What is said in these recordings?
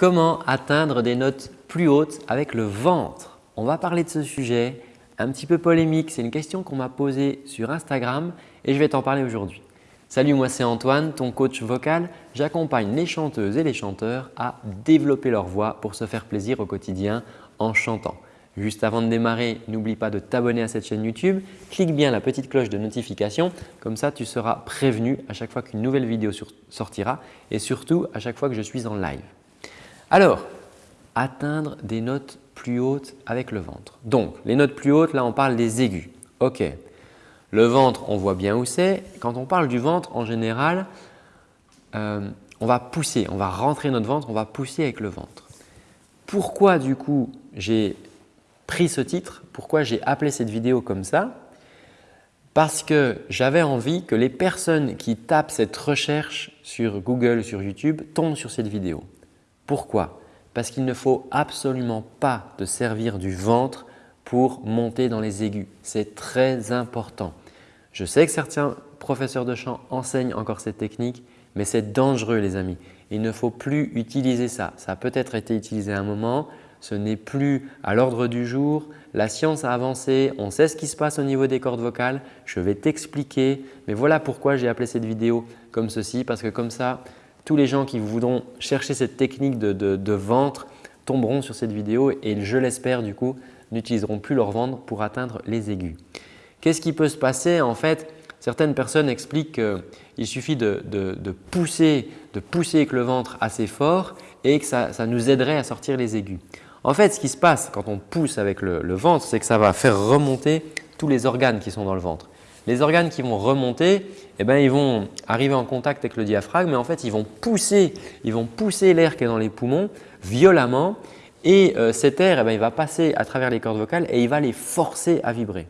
Comment atteindre des notes plus hautes avec le ventre On va parler de ce sujet un petit peu polémique. C'est une question qu'on m'a posée sur Instagram et je vais t'en parler aujourd'hui. Salut, moi c'est Antoine, ton coach vocal. J'accompagne les chanteuses et les chanteurs à développer leur voix pour se faire plaisir au quotidien en chantant. Juste avant de démarrer, n'oublie pas de t'abonner à cette chaîne YouTube. Clique bien la petite cloche de notification, comme ça tu seras prévenu à chaque fois qu'une nouvelle vidéo sortira et surtout à chaque fois que je suis en live. Alors, atteindre des notes plus hautes avec le ventre. Donc, les notes plus hautes, là on parle des aigus. Ok, le ventre, on voit bien où c'est. Quand on parle du ventre, en général, euh, on va pousser, on va rentrer notre ventre, on va pousser avec le ventre. Pourquoi du coup j'ai pris ce titre? Pourquoi j'ai appelé cette vidéo comme ça? Parce que j'avais envie que les personnes qui tapent cette recherche sur Google, sur YouTube, tombent sur cette vidéo. Pourquoi? Parce qu'il ne faut absolument pas te servir du ventre pour monter dans les aigus. C'est très important. Je sais que certains professeurs de chant enseignent encore cette technique, mais c'est dangereux les amis. Il ne faut plus utiliser ça. Ça a peut-être été utilisé à un moment, ce n'est plus à l'ordre du jour. La science a avancé, on sait ce qui se passe au niveau des cordes vocales. Je vais t'expliquer, mais voilà pourquoi j'ai appelé cette vidéo comme ceci, parce que comme ça, tous les gens qui voudront chercher cette technique de, ventre tomberont sur cette vidéo et je l'espère du coup n'utiliseront plus leur ventre pour atteindre les aigus. Qu'est-ce qui peut se passer? En fait, certaines personnes expliquent qu'il suffit de, pousser, de pousser avec le ventre assez fort et que ça, nous aiderait à sortir les aigus. En fait, ce qui se passe quand on pousse avec le, ventre, c'est que ça va faire remonter tous les organes qui sont dans le ventre. Les organes qui vont remonter, eh ben, ils vont arriver en contact avec le diaphragme mais en fait, ils vont pousser, ils vont pousser l'air qui est dans les poumons violemment et euh, cet air, eh ben, il va passer à travers les cordes vocales et il va les forcer à vibrer.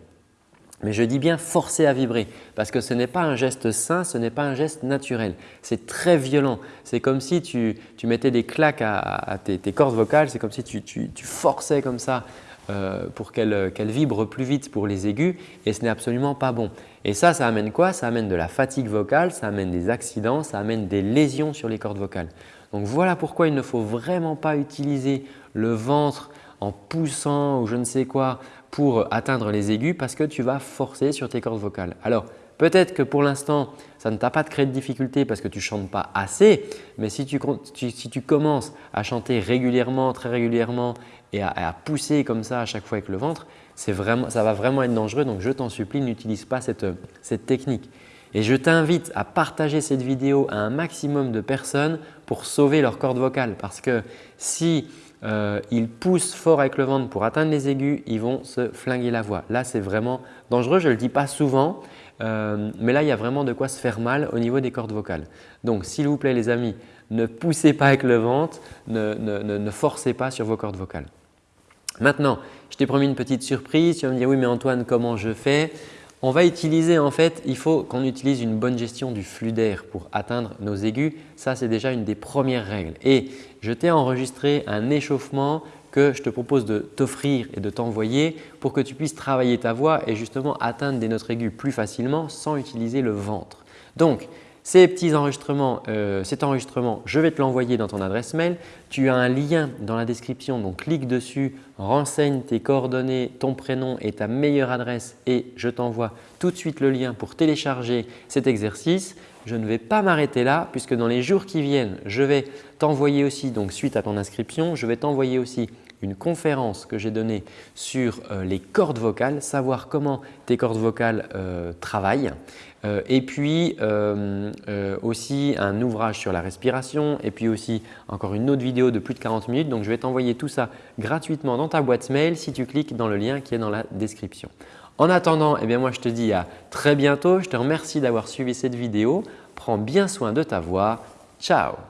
Mais je dis bien forcer à vibrer parce que ce n'est pas un geste sain, ce n'est pas un geste naturel. C'est très violent. C'est comme si tu, mettais des claques à, tes, cordes vocales, c'est comme si tu, forçais comme ça euh, pour qu'elles vibrent plus vite pour les aigus et ce n'est absolument pas bon. Et ça, ça amène quoi? Ça amène de la fatigue vocale, ça amène des accidents, ça amène des lésions sur les cordes vocales. Donc voilà pourquoi il ne faut vraiment pas utiliser le ventre en poussant ou je ne sais quoi pour atteindre les aigus parce que tu vas forcer sur tes cordes vocales. Alors peut-être que pour l'instant, ça ne t'a pas créé de difficulté parce que tu ne chantes pas assez, mais si tu, commences à chanter régulièrement, très régulièrement et à, pousser comme ça à chaque fois avec le ventre, vraiment, ça va vraiment être dangereux. Donc je t'en supplie, n'utilise pas cette, technique. Et je t'invite à partager cette vidéo à un maximum de personnes pour sauver leurs cordes vocales parce que si euh, ils poussent fort avec le ventre pour atteindre les aigus, ils vont se flinguer la voix. Là, c'est vraiment dangereux. Je ne le dis pas souvent, euh, mais là, il y a vraiment de quoi se faire mal au niveau des cordes vocales. Donc, s'il vous plaît les amis, ne poussez pas avec le ventre, ne, forcez pas sur vos cordes vocales. Maintenant, je t'ai promis une petite surprise. Tu vas me dire « oui mais Antoine, comment je fais ?» On va utiliser en fait, il faut qu'on utilise une bonne gestion du flux d'air pour atteindre nos aigus. Ça, c'est déjà une des premières règles. Et je t'ai enregistré un échauffement que je te propose de t'offrir et de t'envoyer pour que tu puisses travailler ta voix et justement atteindre des notes aiguës plus facilement sans utiliser le ventre. Ces petits enregistrements, euh, cet enregistrement, je vais te l'envoyer dans ton adresse mail. Tu as un lien dans la description, donc clique dessus, renseigne tes coordonnées, ton prénom et ta meilleure adresse et je t'envoie tout de suite le lien pour télécharger cet exercice. Je ne vais pas m'arrêter là puisque dans les jours qui viennent, je vais t'envoyer aussi, donc suite à ton inscription, je vais t'envoyer aussi une conférence que j'ai donnée sur euh, les cordes vocales, savoir comment tes cordes vocales euh, travaillent. Euh, et puis aussi un ouvrage sur la respiration et puis aussi encore une autre vidéo de plus de 40 minutes. Donc, je vais t'envoyer tout ça gratuitement dans ta boîte mail si tu cliques dans le lien qui est dans la description. En attendant, eh bien moi je te dis à très bientôt. Je te remercie d'avoir suivi cette vidéo. Prends bien soin de ta voix. Ciao